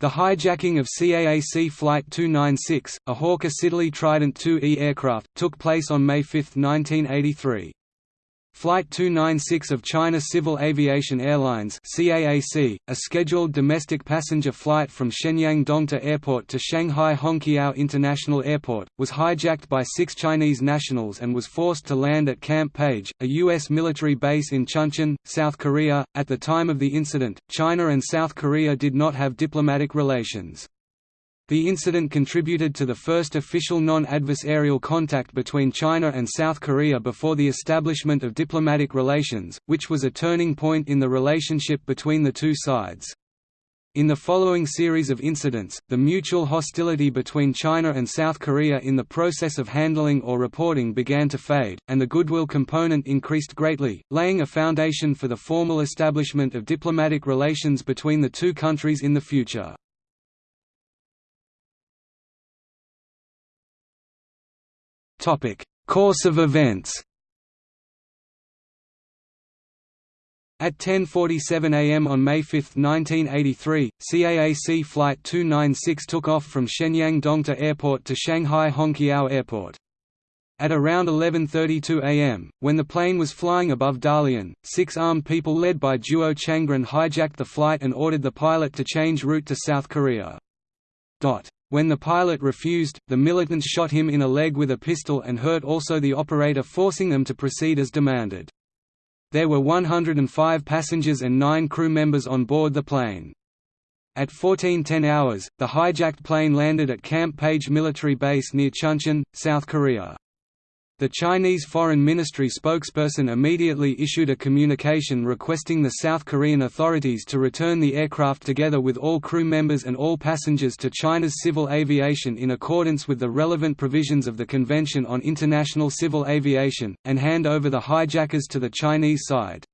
The hijacking of CAAC Flight 296, a Hawker Siddeley Trident II-E aircraft, took place on May 5, 1983. Flight 296 of China Civil Aviation Airlines CAAC, a scheduled domestic passenger flight from Shenyang Dongta Airport to Shanghai Hongqiao International Airport, was hijacked by six Chinese nationals and was forced to land at Camp Page, a U.S. military base in Chuncheon, South Korea. At the time of the incident, China and South Korea did not have diplomatic relations. The incident contributed to the first official non-adversarial contact between China and South Korea before the establishment of diplomatic relations, which was a turning point in the relationship between the two sides. In the following series of incidents, the mutual hostility between China and South Korea in the process of handling or reporting began to fade, and the goodwill component increased greatly, laying a foundation for the formal establishment of diplomatic relations between the two countries in the future. Topic: Course of events. At 10.47 am on May 5, 1983, CAAC Flight 296 took off from Shenyang Dongta Airport to Shanghai Hongqiao Airport. At around 11.32 am, when the plane was flying above Dalian, six armed people led by Zhuo Changren hijacked the flight and ordered the pilot to change route to South Korea. When the pilot refused, the militants shot him in a leg with a pistol and hurt also the operator forcing them to proceed as demanded. There were 105 passengers and 9 crew members on board the plane. At 1410 hours, the hijacked plane landed at Camp Page military base near Chuncheon, South Korea. The Chinese Foreign Ministry spokesperson immediately issued a communication requesting the South Korean authorities to return the aircraft together with all crew members and all passengers to China's civil aviation in accordance with the relevant provisions of the Convention on International Civil Aviation, and hand over the hijackers to the Chinese side.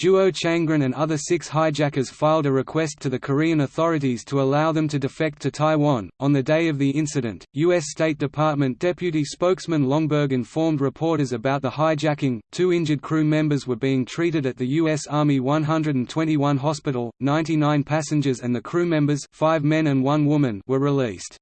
Zhuo Changren and other six hijackers filed a request to the Korean authorities to allow them to defect to Taiwan. On the day of the incident, U.S. State Department Deputy Spokesman Romberg informed reporters about the hijacking. Two injured crew members were being treated at the U.S. Army 121 hospital, 99 passengers and the crew members five men and one woman were released.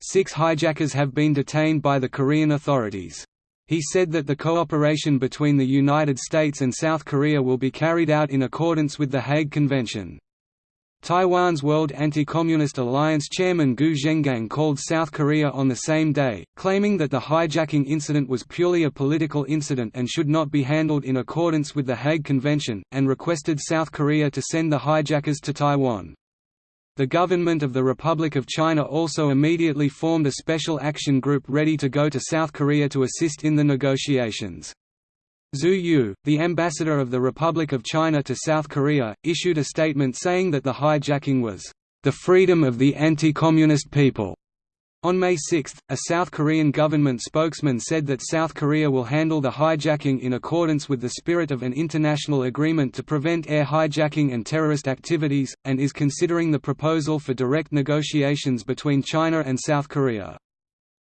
Six hijackers have been detained by the Korean authorities. He said that the cooperation between the United States and South Korea will be carried out in accordance with the Hague Convention. Taiwan's World Anti-Communist Alliance chairman Gu Zhengang called South Korea on the same day, claiming that the hijacking incident was purely a political incident and should not be handled in accordance with the Hague Convention, and requested South Korea to send the hijackers to Taiwan. The government of the Republic of China also immediately formed a special action group ready to go to South Korea to assist in the negotiations. Zhu Yu, the ambassador of the Republic of China to South Korea, issued a statement saying that the hijacking was, "...the freedom of the anti-communist people." On May 6, a South Korean government spokesman said that South Korea will handle the hijacking in accordance with the spirit of an international agreement to prevent air hijacking and terrorist activities, and is considering the proposal for direct negotiations between China and South Korea.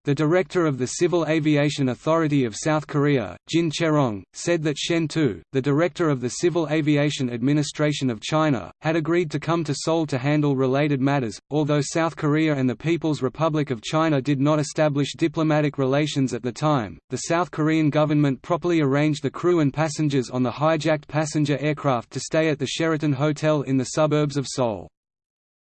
The director of the Civil Aviation Authority of South Korea, Jin Cherong, said that Shen Tu, the director of the Civil Aviation Administration of China, had agreed to come to Seoul to handle related matters. Although South Korea and the People's Republic of China did not establish diplomatic relations at the time, the South Korean government properly arranged the crew and passengers on the hijacked passenger aircraft to stay at the Sheraton Hotel in the suburbs of Seoul.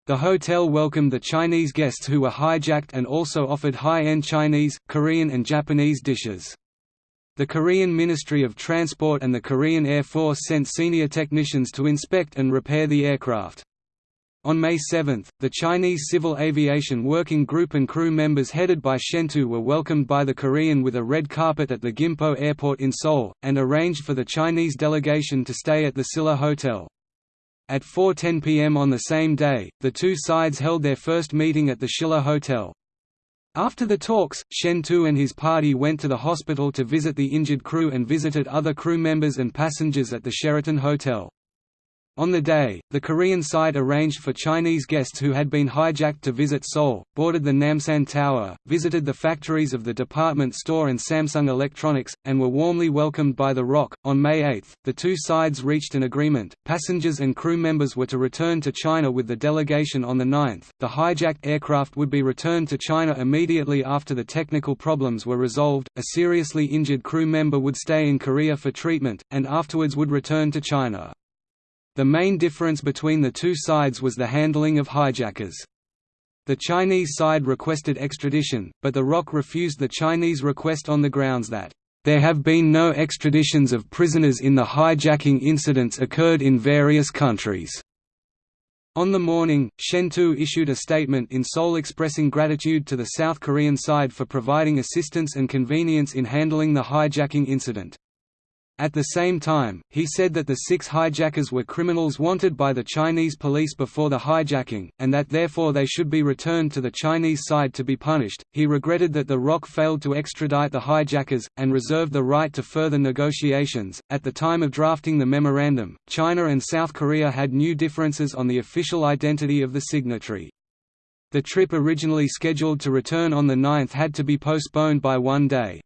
The hotel welcomed the Chinese guests who were hijacked and also offered high-end Chinese, Korean and Japanese dishes. The Korean Ministry of Transport and the Korean Air Force sent senior technicians to inspect and repair the aircraft. On May 7, the Chinese Civil Aviation Working Group and crew members headed by Shentu were welcomed by the Korean with a red carpet at the Gimpo Airport in Seoul, and arranged for the Chinese delegation to stay at the Silla Hotel. At 4.10 pm on the same day, the two sides held their first meeting at the Silla Hotel. After the talks, Shen Tu and his party went to the hospital to visit the injured crew and visited other crew members and passengers at the Sheraton Hotel. On the day, the Korean side arranged for Chinese guests who had been hijacked to visit Seoul, boarded the Namsan Tower, visited the factories of the department store and Samsung Electronics, and were warmly welcomed by The Rock. On May 8, the two sides reached an agreement. Passengers and crew members were to return to China with the delegation on the 9th. The hijacked aircraft would be returned to China immediately after the technical problems were resolved. A seriously injured crew member would stay in Korea for treatment, and afterwards would return to China. The main difference between the two sides was the handling of hijackers. The Chinese side requested extradition, but the ROC refused the Chinese request on the grounds that, "...there have been no extraditions of prisoners in the hijacking incidents occurred in various countries." On the morning, Shen Tu issued a statement in Seoul expressing gratitude to the South Korean side for providing assistance and convenience in handling the hijacking incident. At the same time, he said that the six hijackers were criminals wanted by the Chinese police before the hijacking, and that therefore they should be returned to the Chinese side to be punished. He regretted that the ROC failed to extradite the hijackers, and reserved the right to further negotiations. At the time of drafting the memorandum, China and South Korea had new differences on the official identity of the signatory. The trip originally scheduled to return on the 9th had to be postponed by one day.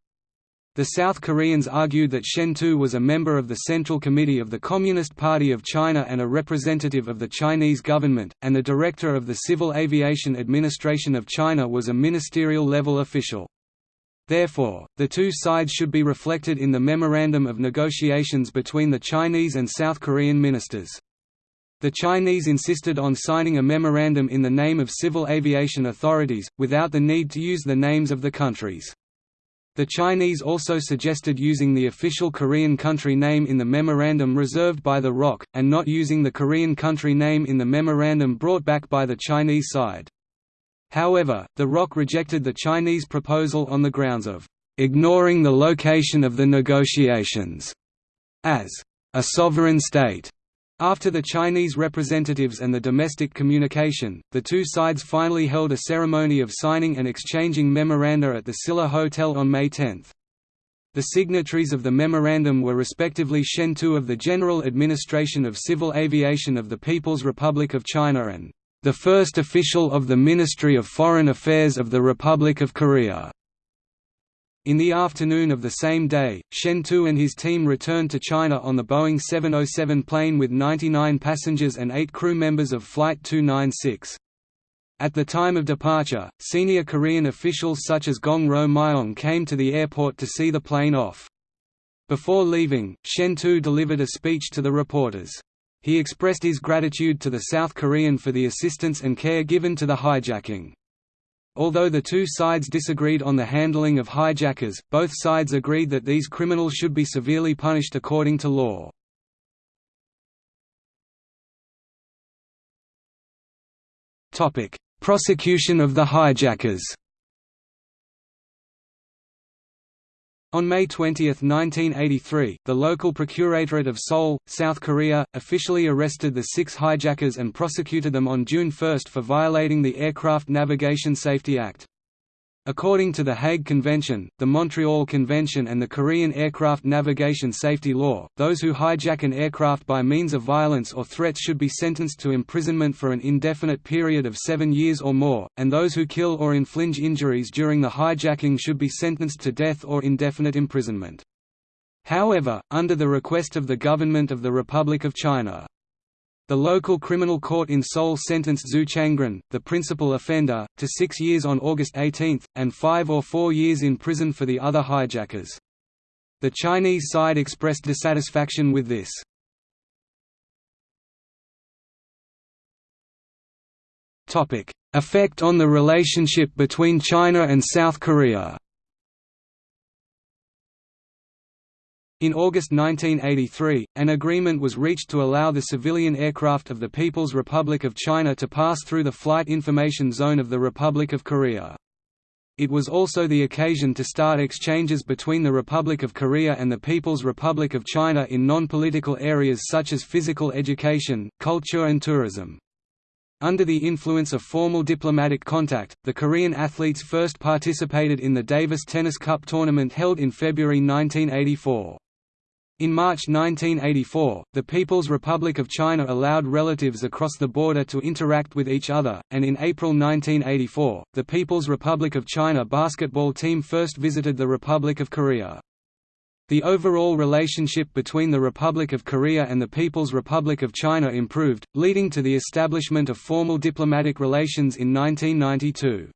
The South Koreans argued that Shen Tu was a member of the Central Committee of the Communist Party of China and a representative of the Chinese government, and the director of the Civil Aviation Administration of China was a ministerial-level official. Therefore, the two sides should be reflected in the Memorandum of Negotiations between the Chinese and South Korean ministers. The Chinese insisted on signing a memorandum in the name of civil aviation authorities, without the need to use the names of the countries. The Chinese also suggested using the official Korean country name in the memorandum reserved by the ROC, and not using the Korean country name in the memorandum brought back by the Chinese side. However, the ROC rejected the Chinese proposal on the grounds of ignoring the location of the negotiations as a sovereign state after the Chinese representatives and the domestic communication, the two sides finally held a ceremony of signing and exchanging memoranda at the Silla Hotel on May 10. The signatories of the memorandum were respectively Shen Tu of the General Administration of Civil Aviation of the People's Republic of China and the first official of the Ministry of Foreign Affairs of the Republic of Korea. In the afternoon of the same day, Shen Tu and his team returned to China on the Boeing 707 plane with 99 passengers and 8 crew members of Flight 296. At the time of departure, senior Korean officials such as Gong Ro Myong came to the airport to see the plane off. Before leaving, Shen Tu delivered a speech to the reporters. He expressed his gratitude to the South Korean for the assistance and care given to the hijacking. Although the two sides disagreed on the handling of hijackers, both sides agreed that these criminals should be severely punished according to law. Prosecution of the hijackers On May 20, 1983, the local procuratorate of Seoul, South Korea, officially arrested the six hijackers and prosecuted them on June 1 for violating the Aircraft Navigation Safety Act. According to the Hague Convention, the Montreal Convention and the Korean Aircraft Navigation Safety Law, those who hijack an aircraft by means of violence or threats should be sentenced to imprisonment for an indefinite period of seven years or more, and those who kill or inflict injuries during the hijacking should be sentenced to death or indefinite imprisonment. However, under the request of the Government of the Republic of China, the local criminal court in Seoul sentenced Zhuo Changren, the principal offender, to six years on August 18, and five or four years in prison for the other hijackers. The Chinese side expressed dissatisfaction with this. Effect on the relationship between China and South Korea In August 1983, an agreement was reached to allow the civilian aircraft of the People's Republic of China to pass through the flight information zone of the Republic of Korea. It was also the occasion to start exchanges between the Republic of Korea and the People's Republic of China in non-political areas such as physical education, culture and tourism. Under the influence of formal diplomatic contact, the Korean athletes first participated in the Davis Tennis Cup tournament held in February 1984. In March 1984, the People's Republic of China allowed relatives across the border to interact with each other, and in April 1984, the People's Republic of China basketball team first visited the Republic of Korea. The overall relationship between the Republic of Korea and the People's Republic of China improved, leading to the establishment of formal diplomatic relations in 1992.